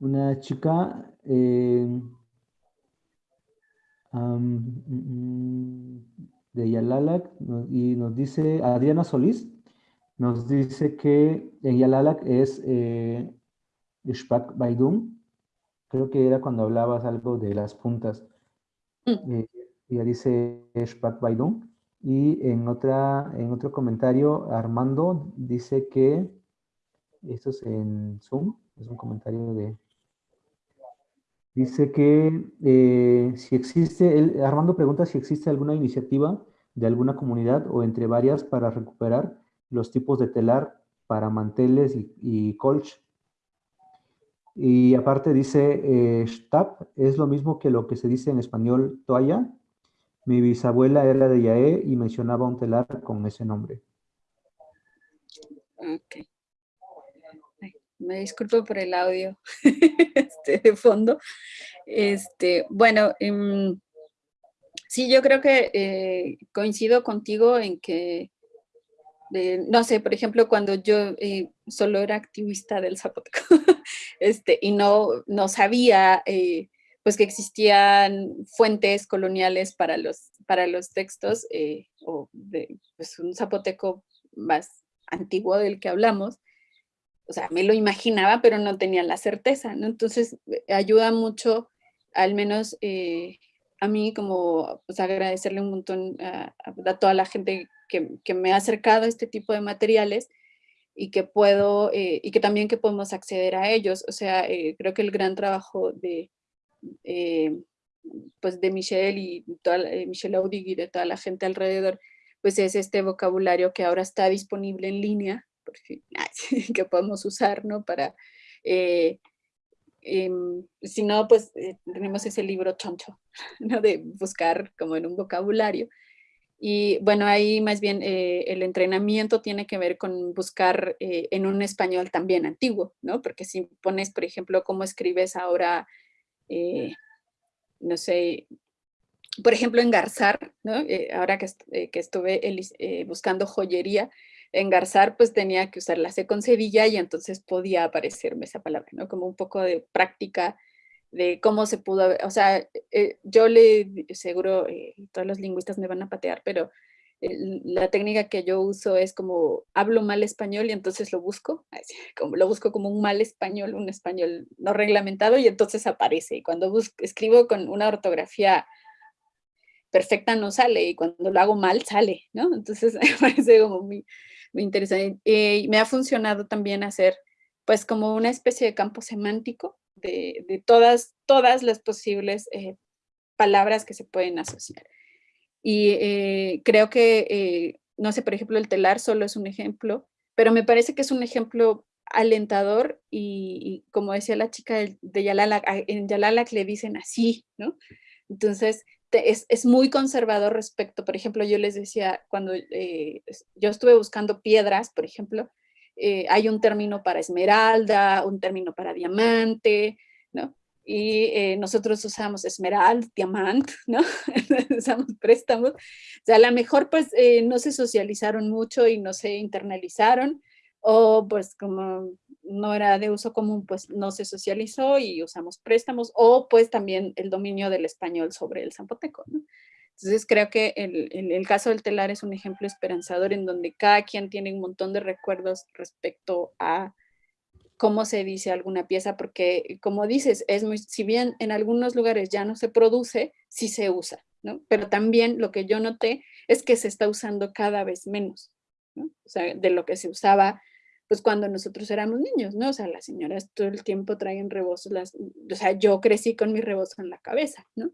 una chica eh, mm, de Yalalac y nos dice, Adriana Solís, nos dice que en Yalalac es eh, Shpak Baidum. Creo que era cuando hablabas algo de las puntas. Mm. Eh, ella dice Shpak Baidum. Y en, otra, en otro comentario, Armando dice que, esto es en Zoom, es un comentario de... Dice que eh, si existe, Armando pregunta si existe alguna iniciativa de alguna comunidad o entre varias para recuperar los tipos de telar para manteles y, colch. Y aparte dice, eh, es lo mismo que lo que se dice en español toalla, mi bisabuela era de Yaé y mencionaba un telar con ese nombre. Me disculpo por el audio este, de fondo. Este, bueno, em, sí, yo creo que eh, coincido contigo en que, no sé, por ejemplo, cuando yo eh, solo era activista del zapoteco este, y no, no sabía eh, pues que existían fuentes coloniales para los, para los textos, eh, o de pues, un zapoteco más antiguo del que hablamos, o sea, me lo imaginaba, pero no tenía la certeza, ¿no? Entonces, eh, ayuda mucho, al menos eh, a mí, como pues, agradecerle un montón a, toda la gente que, que, me ha acercado a este tipo de materiales y que puedo, y que también que podemos acceder a ellos. O sea, creo que el gran trabajo de, eh, pues de Michelle y toda, eh, Michelle Audig y de toda la gente alrededor, pues es este vocabulario que ahora está disponible en línea, que podemos usar, ¿no? Para, eh, em, si no, pues tenemos ese libro choncho, ¿no? De buscar como en un vocabulario. Y bueno, ahí más bien el entrenamiento tiene que ver con buscar en un español también antiguo, ¿no? Porque si pones, por ejemplo, cómo escribes ahora eh, no sé, por ejemplo, engarzar, ¿no? Eh, ahora que, eh, que estuve buscando joyería, engarzar pues tenía que usar la C con cedilla y entonces podía aparecerme esa palabra, ¿no? Como un poco de práctica de cómo se pudo, o sea, yo le, seguro, todos los lingüistas me van a patear, pero la técnica que yo uso es como hablo mal español y entonces lo busco, como lo busco como un mal español, un español no reglamentado y entonces aparece. Y cuando escribo con una ortografía perfecta no sale y cuando lo hago mal sale, ¿no? Entonces me parece como muy, muy interesante. Eh, me ha funcionado también hacer pues como una especie de campo semántico de, de todas, todas las posibles eh, palabras que se pueden asociar. Y eh, creo que, eh, no sé, por ejemplo, el telar solo es un ejemplo, pero me parece que es un ejemplo alentador y, como decía la chica de, Yalala, en Yalalac le dicen así, ¿no? Entonces, es, es, muy conservador respecto, por ejemplo, yo les decía, cuando eh, yo estuve buscando piedras, por ejemplo, hay un término para esmeralda, un término para diamante, ¿no? y eh, nosotros usamos esmeralda, diamante, ¿no? usamos préstamos. O sea, a lo mejor pues eh, no se socializaron mucho y no se internalizaron, o pues como no era de uso común, pues no se socializó y usamos préstamos, o pues también el dominio del español sobre el zapoteco, ¿no? Entonces creo que el, el, caso del telar es un ejemplo esperanzador en donde cada quien tiene un montón de recuerdos respecto a cómo se dice alguna pieza, porque como dices, es muy, si bien en algunos lugares ya no se produce, sí se usa, ¿no? Pero también lo que yo noté es que se está usando cada vez menos, de lo que se usaba pues cuando nosotros éramos niños, ¿no? O sea, las señoras todo el tiempo traen rebozos, las, o sea, yo crecí con mi rebozo en la cabeza, ¿no?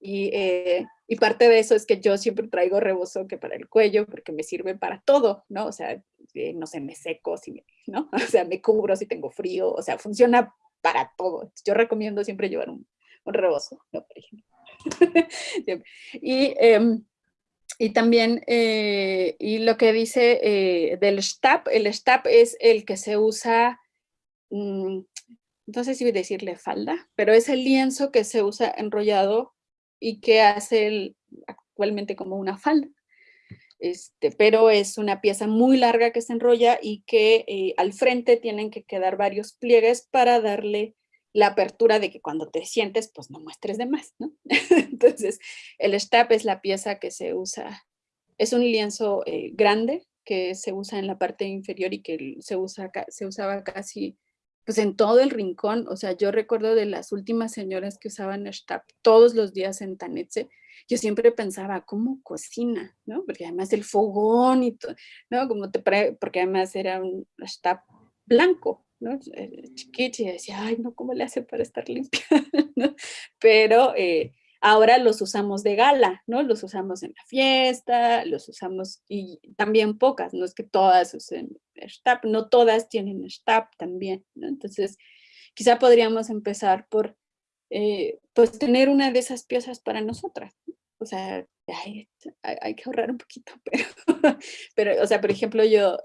Y, eh, y, parte de eso es que yo siempre traigo rebozo que para el cuello, porque me sirve para todo, ¿no? O sea, eh, no sé, me seco, si ¿no? O sea, me cubro si tengo frío, o sea, funciona para todo. Yo recomiendo siempre llevar un, un rebozo, ¿no? Y, em, y también, eh, y lo que dice del Stab, el Stab es el que se usa, mm, no sé si decirle falda, pero es el lienzo que se usa enrollado y que hace actualmente como una falda. Este, pero es una pieza muy larga que se enrolla y que eh, al frente tienen que quedar varios pliegues para darle la apertura de que cuando te sientes, pues no muestres de más. Entonces, el stap es la pieza que se usa, es un lienzo eh, grande que se usa en la parte inferior y que se, usa, se usaba casi pues en todo el rincón, o sea, yo recuerdo de las últimas señoras que usaban stap todos los días en Tanetse, yo siempre pensaba, ¿cómo cocina? ¿no? Porque además el fogón y todo, ¿no? Como te porque además era un stap blanco, ¿no? Eh, chiquito y decía, ay, no, ¿cómo le hace para estar limpia? Pero eh, ahora los usamos de gala, ¿no? Los usamos en la fiesta, los usamos, y también pocas, no es que todas usen STAP, no todas tienen STAP también, ¿no? Entonces, quizá podríamos empezar por, eh, pues, tener una de esas piezas para nosotras, o sea, hay, hay, que ahorrar un poquito, pero, pero, o sea, por ejemplo, yo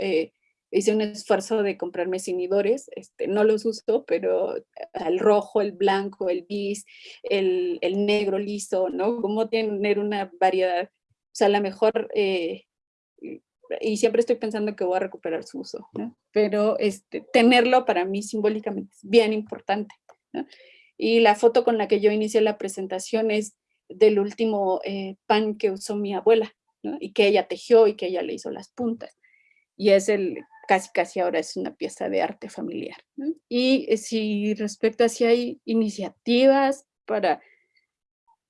hice un esfuerzo de comprarme cinidores, este, no los uso, pero el rojo, el blanco, el bis, el, el negro liso, ¿no? Como tener una variedad, o sea, a lo mejor, eh, y siempre estoy pensando que voy a recuperar su uso, ¿no? Pero este, tenerlo para mí simbólicamente es bien importante, ¿no? Y la foto con la que yo inicié la presentación es del último eh, pan que usó mi abuela, ¿no? Y que ella tejió y que ella le hizo las puntas. Y es el casi casi ahora es una pieza de arte familiar. Y eh, si respecto a si hay iniciativas para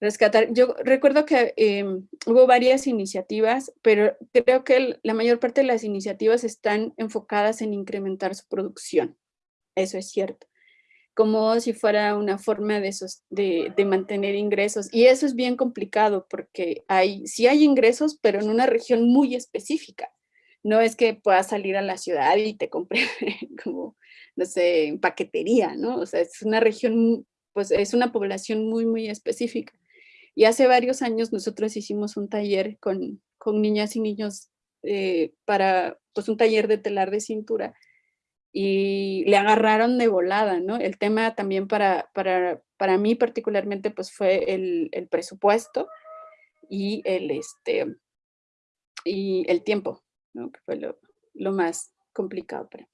rescatar, yo recuerdo que em, hubo varias iniciativas, pero creo que la mayor parte de las iniciativas están enfocadas en incrementar su producción, eso es cierto, como si fuera una forma de, de, de mantener ingresos, y eso es bien complicado porque hay, sí hay ingresos, pero en una región muy específica, no es que puedas salir a la ciudad y te compre como, no sé, en paquetería, ¿no? O sea, es una región, pues es una población muy, muy específica. Y hace varios años nosotros hicimos un taller con, con niñas y niños eh, para, pues un taller de telar de cintura y le agarraron de volada, ¿no? El tema también para, para, para mí particularmente pues fue el, el presupuesto y el, este, y el tiempo, que fue lo, más complicado para.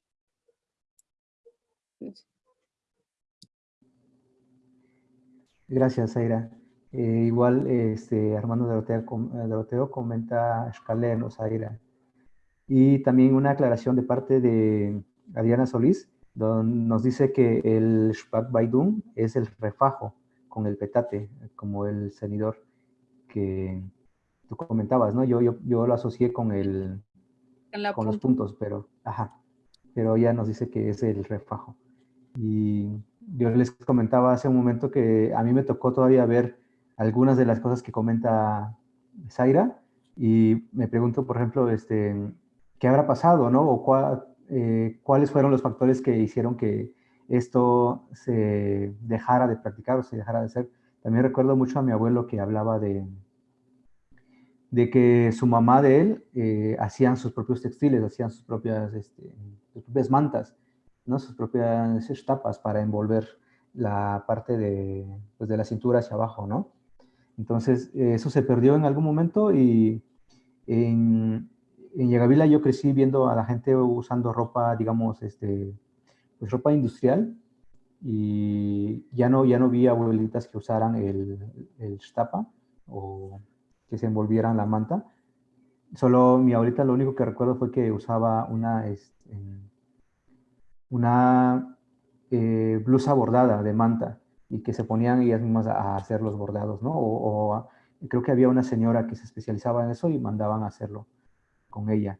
Gracias, Aira. Eh, igual este, Armando Doroteo, Doroteo comenta escalenos, Aira. Y también una aclaración de parte de Adriana Solís, donde nos dice que el Shpak Baidun es el refajo con el petate, como el cenidor que tú comentabas, ¿no? Yo, yo, yo lo asocié con el, con los puntos, pero, ajá, pero ya nos dice que es el refajo. Y yo les comentaba hace un momento que a mí me tocó todavía ver algunas de las cosas que comenta Zaira y me pregunto, por ejemplo, este, ¿qué habrá pasado, no? O eh, cuáles fueron los factores que hicieron que esto se dejara de practicar o se dejara de hacer. También recuerdo mucho a mi abuelo que hablaba de, de que su mamá de él eh, hacían sus propios textiles, hacían sus propias, este, sus propias mantas, ¿no? sus propias tapas para envolver la parte de, pues, de la cintura hacia abajo, ¿no? Entonces, eso se perdió en algún momento y en, en Yagavila yo crecí viendo a la gente usando ropa, digamos, este, pues ropa industrial y ya no, ya no vi abuelitas que usaran el, el que se envolvieran la manta. Solo mi abuelita lo único que recuerdo fue que usaba una, este, una eh, blusa bordada de manta y que se ponían ellas mismas a, hacer los bordados, ¿no? O, creo que había una señora que se especializaba en eso y mandaban a hacerlo con ella.